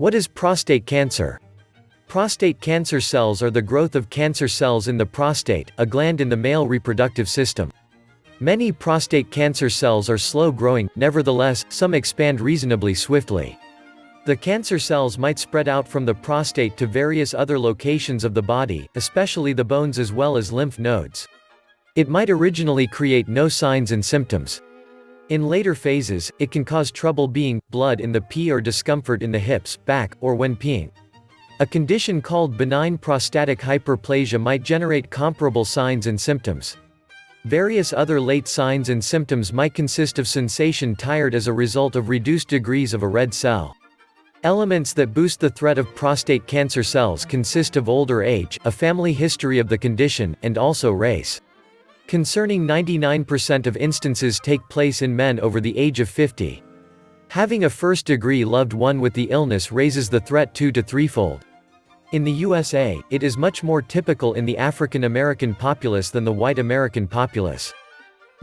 What is prostate cancer? Prostate cancer cells are the growth of cancer cells in the prostate, a gland in the male reproductive system. Many prostate cancer cells are slow-growing, nevertheless, some expand reasonably swiftly. The cancer cells might spread out from the prostate to various other locations of the body, especially the bones as well as lymph nodes. It might originally create no signs and symptoms. In later phases, it can cause trouble being, blood in the pee or discomfort in the hips, back, or when peeing. A condition called benign prostatic hyperplasia might generate comparable signs and symptoms. Various other late signs and symptoms might consist of sensation tired as a result of reduced degrees of a red cell. Elements that boost the threat of prostate cancer cells consist of older age, a family history of the condition, and also race. Concerning 99% of instances take place in men over the age of 50. Having a first-degree loved one with the illness raises the threat two to threefold. In the USA, it is much more typical in the African American populace than the white American populace.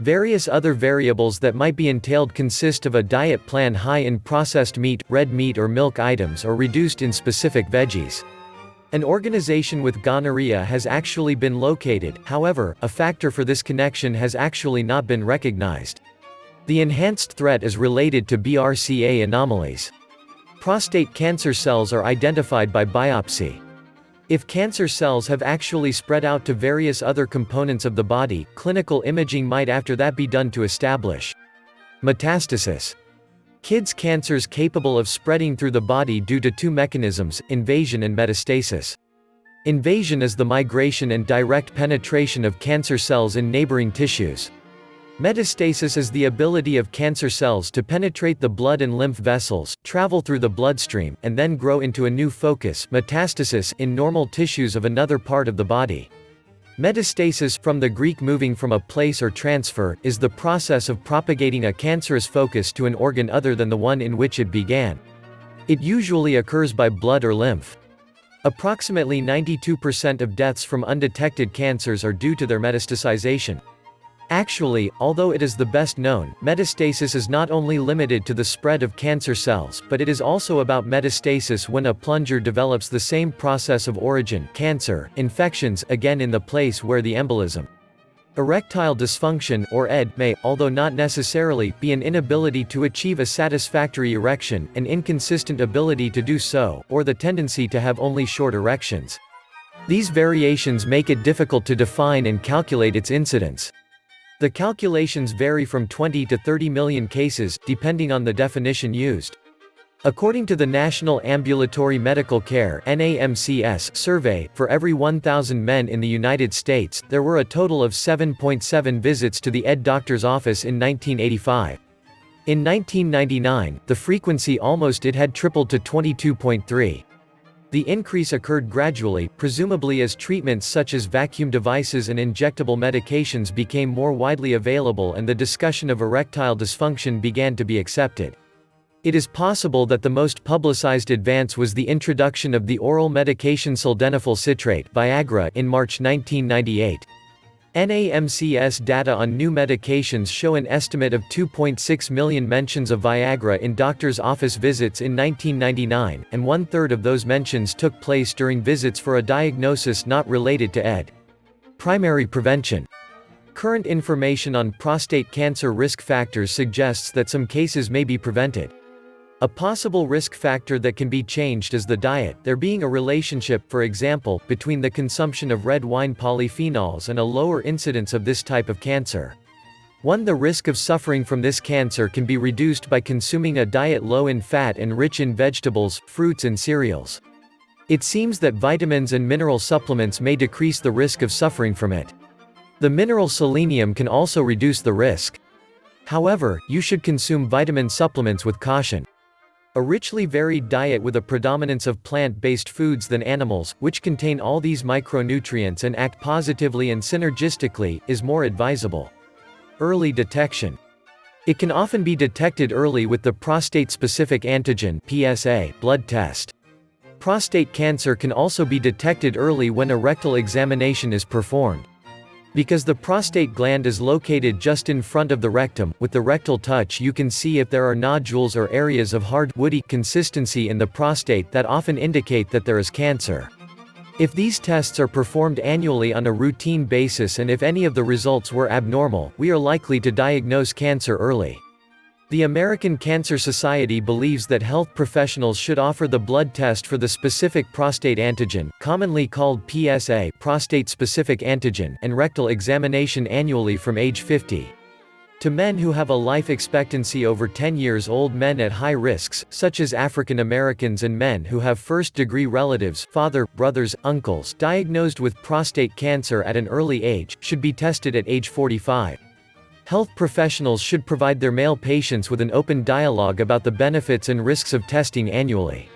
Various other variables that might be entailed consist of a diet plan high in processed meat, red meat or milk items or reduced in specific veggies. An organization with gonorrhea has actually been located, however, a factor for this connection has actually not been recognized. The enhanced threat is related to BRCA anomalies. Prostate cancer cells are identified by biopsy. If cancer cells have actually spread out to various other components of the body, clinical imaging might after that be done to establish metastasis. Kids' cancers capable of spreading through the body due to two mechanisms, invasion and metastasis. Invasion is the migration and direct penetration of cancer cells in neighboring tissues. Metastasis is the ability of cancer cells to penetrate the blood and lymph vessels, travel through the bloodstream, and then grow into a new focus metastasis in normal tissues of another part of the body. Metastasis from the Greek moving from a place or transfer, is the process of propagating a cancerous focus to an organ other than the one in which it began. It usually occurs by blood or lymph. Approximately 92% of deaths from undetected cancers are due to their metastasization. Actually, although it is the best known, metastasis is not only limited to the spread of cancer cells, but it is also about metastasis when a plunger develops the same process of origin cancer, infections again in the place where the embolism. Erectile dysfunction or ED may, although not necessarily, be an inability to achieve a satisfactory erection, an inconsistent ability to do so, or the tendency to have only short erections. These variations make it difficult to define and calculate its incidence. The calculations vary from 20 to 30 million cases, depending on the definition used. According to the National Ambulatory Medical Care NAMCS survey, for every 1,000 men in the United States, there were a total of 7.7 visits to the ED doctor's office in 1985. In 1999, the frequency almost it had tripled to 22.3. The increase occurred gradually, presumably as treatments such as vacuum devices and injectable medications became more widely available and the discussion of erectile dysfunction began to be accepted. It is possible that the most publicized advance was the introduction of the oral medication sildenafil citrate Viagra in March 1998. NAMCS data on new medications show an estimate of 2.6 million mentions of Viagra in doctor's office visits in 1999, and one-third of those mentions took place during visits for a diagnosis not related to ED. Primary prevention. Current information on prostate cancer risk factors suggests that some cases may be prevented. A possible risk factor that can be changed is the diet, there being a relationship, for example, between the consumption of red wine polyphenols and a lower incidence of this type of cancer. 1. The risk of suffering from this cancer can be reduced by consuming a diet low in fat and rich in vegetables, fruits and cereals. It seems that vitamins and mineral supplements may decrease the risk of suffering from it. The mineral selenium can also reduce the risk. However, you should consume vitamin supplements with caution. A richly varied diet with a predominance of plant-based foods than animals, which contain all these micronutrients and act positively and synergistically, is more advisable. Early detection. It can often be detected early with the prostate-specific antigen PSA blood test. Prostate cancer can also be detected early when a rectal examination is performed. Because the prostate gland is located just in front of the rectum, with the rectal touch you can see if there are nodules or areas of hard, woody consistency in the prostate that often indicate that there is cancer. If these tests are performed annually on a routine basis and if any of the results were abnormal, we are likely to diagnose cancer early. The American Cancer Society believes that health professionals should offer the blood test for the specific prostate antigen, commonly called PSA prostate-specific antigen, and rectal examination annually from age 50. To men who have a life expectancy over 10 years old men at high risks, such as African Americans and men who have first-degree relatives father, brothers, uncles diagnosed with prostate cancer at an early age, should be tested at age 45. Health professionals should provide their male patients with an open dialogue about the benefits and risks of testing annually.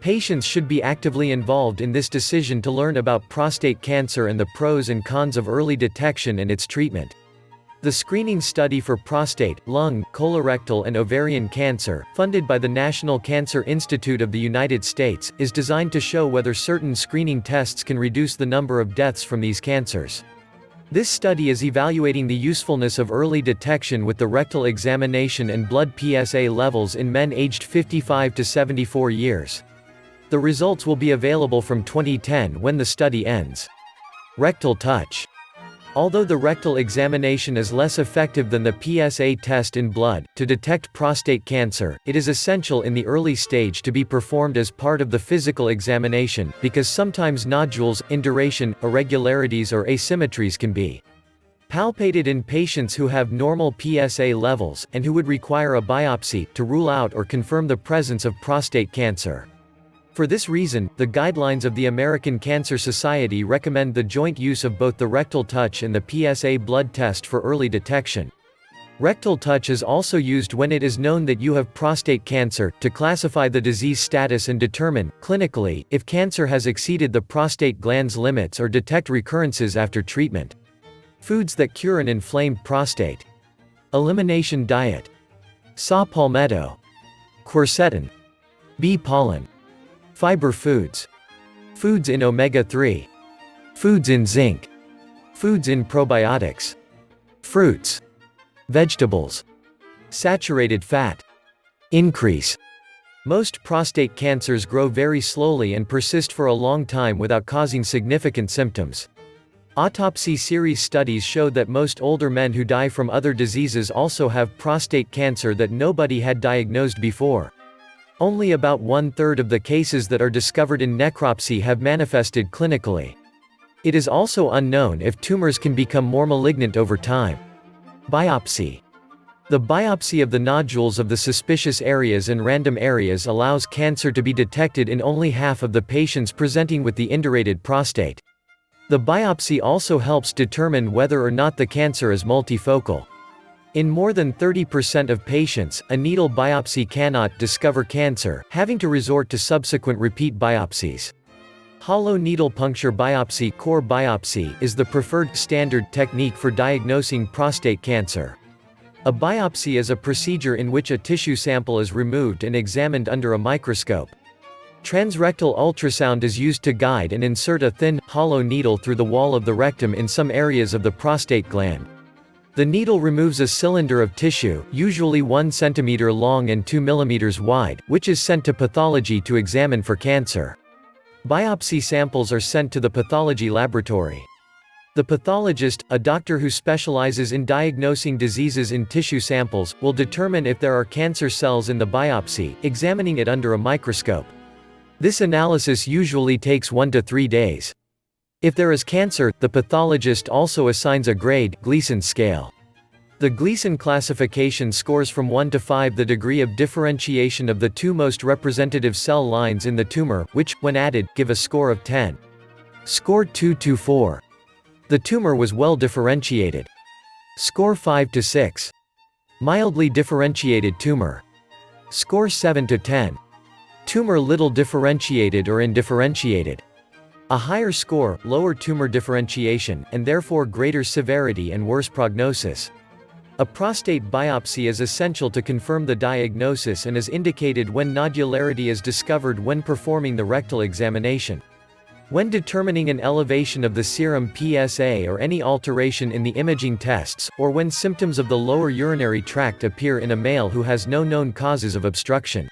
Patients should be actively involved in this decision to learn about prostate cancer and the pros and cons of early detection and its treatment. The screening study for prostate, lung, colorectal and ovarian cancer, funded by the National Cancer Institute of the United States, is designed to show whether certain screening tests can reduce the number of deaths from these cancers. This study is evaluating the usefulness of early detection with the rectal examination and blood PSA levels in men aged 55 to 74 years. The results will be available from 2010 when the study ends. Rectal touch. Although the rectal examination is less effective than the PSA test in blood, to detect prostate cancer, it is essential in the early stage to be performed as part of the physical examination, because sometimes nodules, induration, irregularities or asymmetries can be palpated in patients who have normal PSA levels, and who would require a biopsy, to rule out or confirm the presence of prostate cancer. For this reason, the guidelines of the American Cancer Society recommend the joint use of both the rectal touch and the PSA blood test for early detection. Rectal touch is also used when it is known that you have prostate cancer, to classify the disease status and determine, clinically, if cancer has exceeded the prostate gland's limits or detect recurrences after treatment. Foods that cure an inflamed prostate. Elimination diet. Saw palmetto. Quercetin. Bee pollen. Fiber foods. Foods in omega-3. Foods in zinc. Foods in probiotics. Fruits. Vegetables. Saturated fat. Increase. Most prostate cancers grow very slowly and persist for a long time without causing significant symptoms. Autopsy series studies showed that most older men who die from other diseases also have prostate cancer that nobody had diagnosed before. Only about one-third of the cases that are discovered in necropsy have manifested clinically. It is also unknown if tumors can become more malignant over time. Biopsy. The biopsy of the nodules of the suspicious areas and random areas allows cancer to be detected in only half of the patients presenting with the indurated prostate. The biopsy also helps determine whether or not the cancer is multifocal. In more than 30% of patients, a needle biopsy cannot discover cancer, having to resort to subsequent repeat biopsies. Hollow needle puncture biopsy, core biopsy is the preferred standard technique for diagnosing prostate cancer. A biopsy is a procedure in which a tissue sample is removed and examined under a microscope. Transrectal ultrasound is used to guide and insert a thin, hollow needle through the wall of the rectum in some areas of the prostate gland. The needle removes a cylinder of tissue, usually 1 cm long and 2 mm wide, which is sent to pathology to examine for cancer. Biopsy samples are sent to the pathology laboratory. The pathologist, a doctor who specializes in diagnosing diseases in tissue samples, will determine if there are cancer cells in the biopsy, examining it under a microscope. This analysis usually takes 1 to 3 days. If there is cancer, the pathologist also assigns a grade Gleason scale. The Gleason classification scores from 1 to 5 the degree of differentiation of the two most representative cell lines in the tumor, which, when added, give a score of 10. Score 2 to 4. The tumor was well differentiated. Score 5 to 6. Mildly differentiated tumor. Score 7 to 10. Tumor little differentiated or indifferentiated. A higher score, lower tumor differentiation, and therefore greater severity and worse prognosis. A prostate biopsy is essential to confirm the diagnosis and is indicated when nodularity is discovered when performing the rectal examination. When determining an elevation of the serum PSA or any alteration in the imaging tests, or when symptoms of the lower urinary tract appear in a male who has no known causes of obstruction.